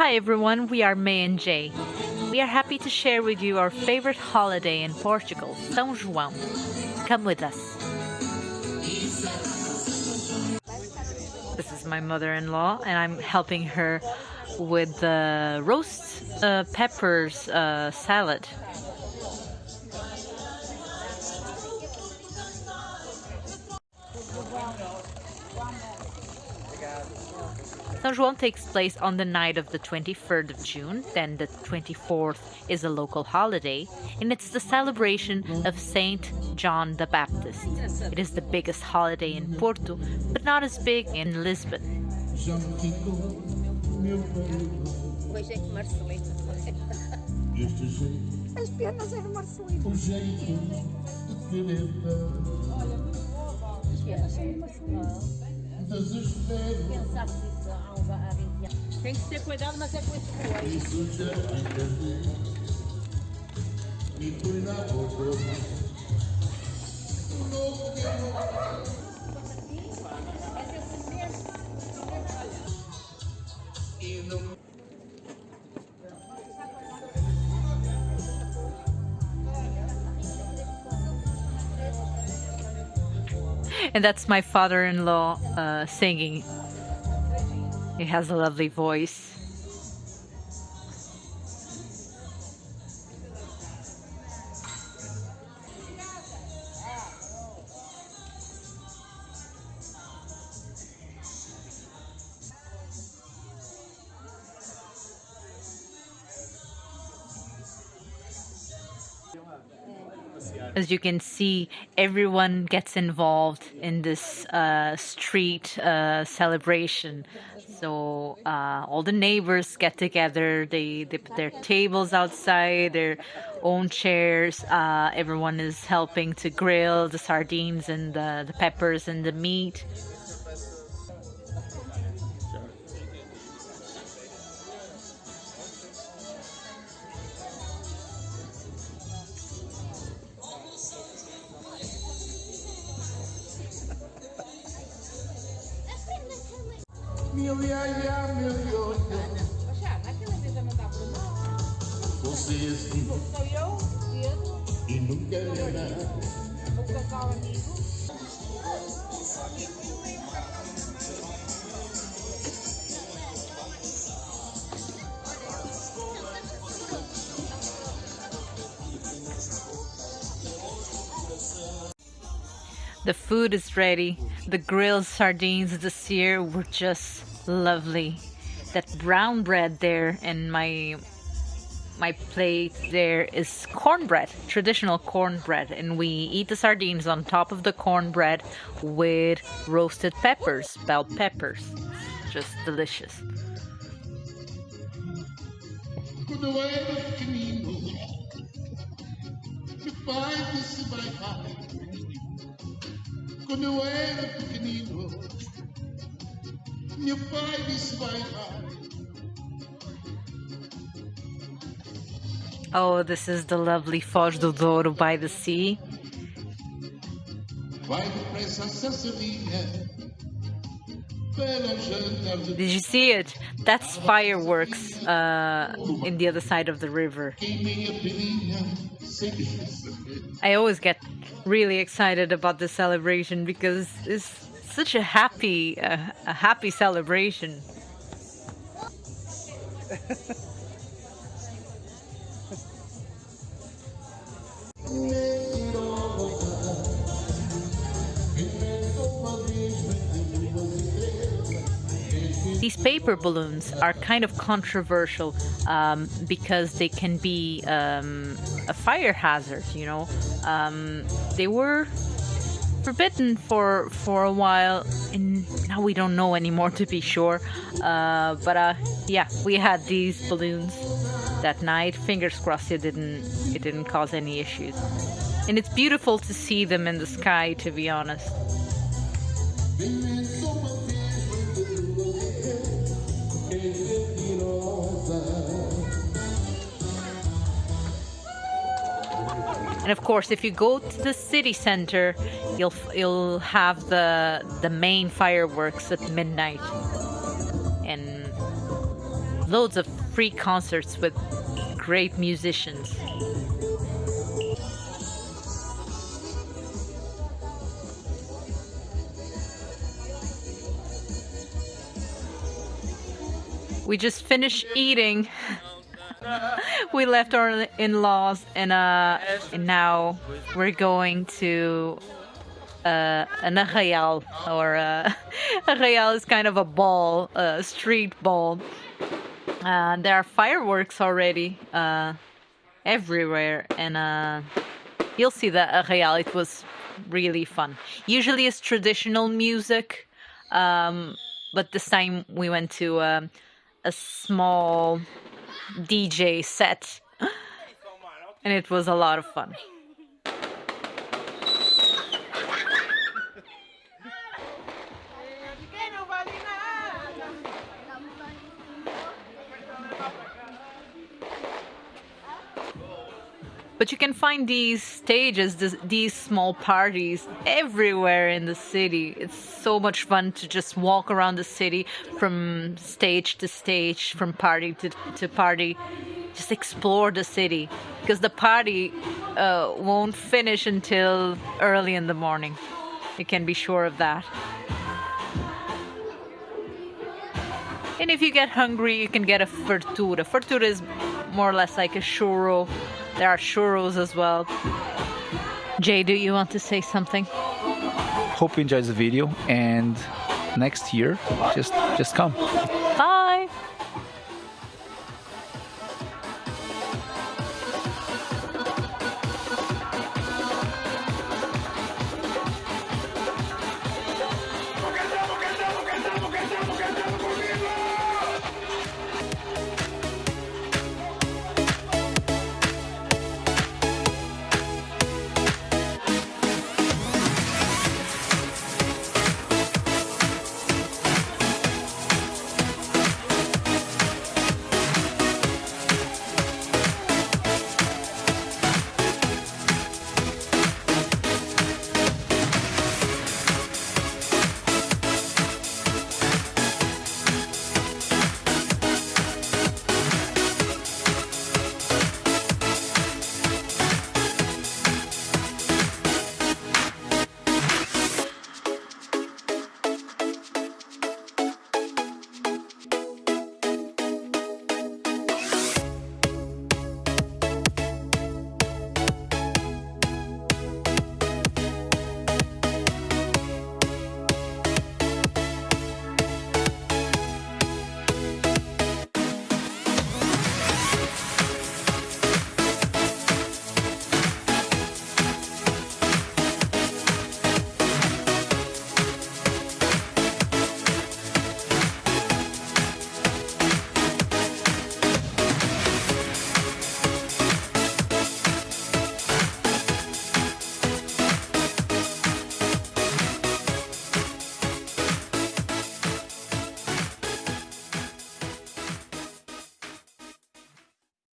Hi everyone, we are May and Jay. We are happy to share with you our favorite holiday in Portugal, São João. Come with us. This is my mother-in-law and I'm helping her with the roast uh, peppers uh, salad. São João takes place on the night of the 23rd of June, then the 24th is a local holiday, and it's the celebration of Saint John the Baptist. It is the biggest holiday in Porto, but not as big in Lisbon. desespero. Tem que ter cuidado, mas é com boa Isso já entendi. E fui na boca. Louco que eu não. E não. And that's my father-in-law uh, singing. He has a lovely voice. As you can see, everyone gets involved in this uh, street uh, celebration. So uh, all the neighbors get together. They, they put their tables outside, their own chairs. Uh, everyone is helping to grill the sardines and the, the peppers and the meat. Meu ia, ia, meu ioiô. Poxa, naquela mesa não dá para não. Você assim. Sou eu, Pedro. E nunca era. O casal amigo. The food is ready. The grilled sardines this year were just lovely. That brown bread there and my my plate there is cornbread, traditional cornbread, and we eat the sardines on top of the cornbread with roasted peppers, bell peppers. Just delicious. Quando eu era pequenino, meu pai disse vai Oh, this is the lovely Foz do Douro by the sea. Did you see it? That's fireworks uh, in the other side of the river. I always get really excited about the celebration because it's such a happy, uh, a happy celebration. These paper balloons are kind of controversial um, because they can be um, a fire hazard, you know. Um, they were forbidden for for a while and now we don't know anymore to be sure. Uh, but uh, yeah we had these balloons that night. Fingers crossed it didn't it didn't cause any issues. And it's beautiful to see them in the sky to be honest. And of course, if you go to the city center, you'll you'll have the the main fireworks at midnight, and loads of free concerts with great musicians. We just finished eating. we left our in-laws and uh and now we're going to uh, an arraial or uh, arraial is kind of a ball, a street ball. Uh, there are fireworks already uh, everywhere, and uh, you'll see the arraial. It was really fun. Usually it's traditional music, um, but this time we went to um, a small DJ set, and it was a lot of fun. But you can find these stages, this, these small parties everywhere in the city. It's so much fun to just walk around the city from stage to stage, from party to, to party. Just explore the city because the party uh, won't finish until early in the morning. You can be sure of that. And if you get hungry, you can get a fartura. Fartura is more or less like a churro there are churros as well. Jay, do you want to say something? Hope you enjoyed the video and next year just just come.